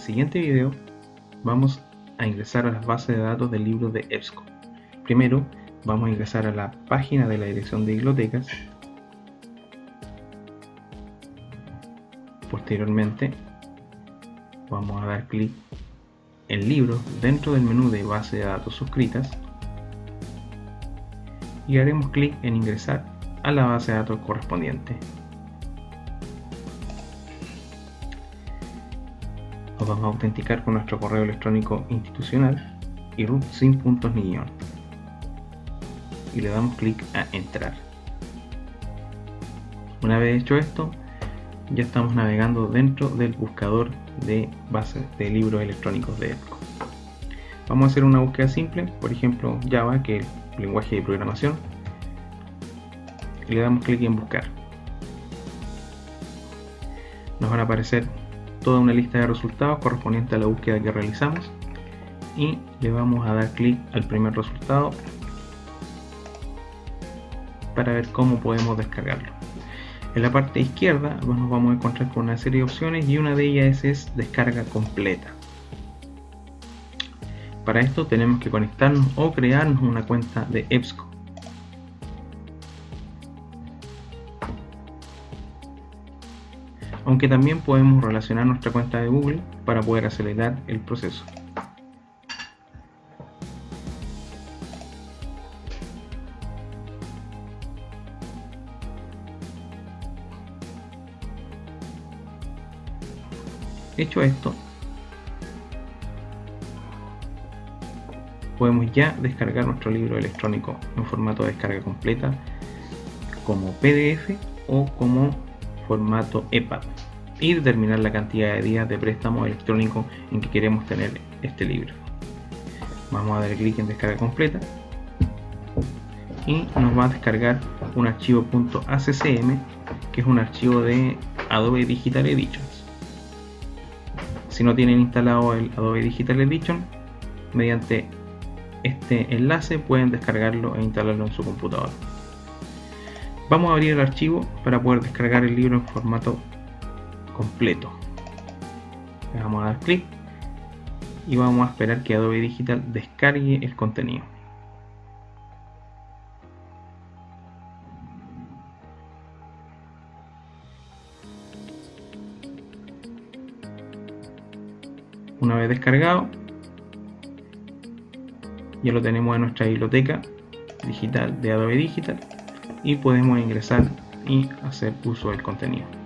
siguiente video vamos a ingresar a las bases de datos del libro de EBSCO. Primero vamos a ingresar a la página de la dirección de bibliotecas. Posteriormente vamos a dar clic en libros dentro del menú de base de datos suscritas y haremos clic en ingresar a la base de datos correspondiente. Vamos a autenticar con nuestro correo electrónico institucional y root sin puntos ni guion. Y le damos clic a entrar. Una vez hecho esto, ya estamos navegando dentro del buscador de bases de libros electrónicos de EBSCO. Vamos a hacer una búsqueda simple, por ejemplo Java, que es el lenguaje de programación, y le damos clic en buscar. Nos van a aparecer toda una lista de resultados correspondiente a la búsqueda que realizamos y le vamos a dar clic al primer resultado para ver cómo podemos descargarlo. En la parte izquierda nos vamos a encontrar con una serie de opciones y una de ellas es descarga completa. Para esto tenemos que conectarnos o crearnos una cuenta de EBSCO. Aunque también podemos relacionar nuestra cuenta de Google para poder acelerar el proceso. Hecho esto, podemos ya descargar nuestro libro electrónico en formato de descarga completa como PDF o como formato EPUB y determinar la cantidad de días de préstamo electrónico en que queremos tener este libro. Vamos a dar clic en descarga completa y nos va a descargar un archivo .accm que es un archivo de Adobe Digital Edition si no tienen instalado el Adobe Digital Edition, mediante este enlace pueden descargarlo e instalarlo en su computador. Vamos a abrir el archivo para poder descargar el libro en formato completo. Le vamos a dar clic y vamos a esperar que Adobe Digital descargue el contenido. Una vez descargado, ya lo tenemos en nuestra biblioteca digital de Adobe Digital y podemos ingresar y hacer uso del contenido.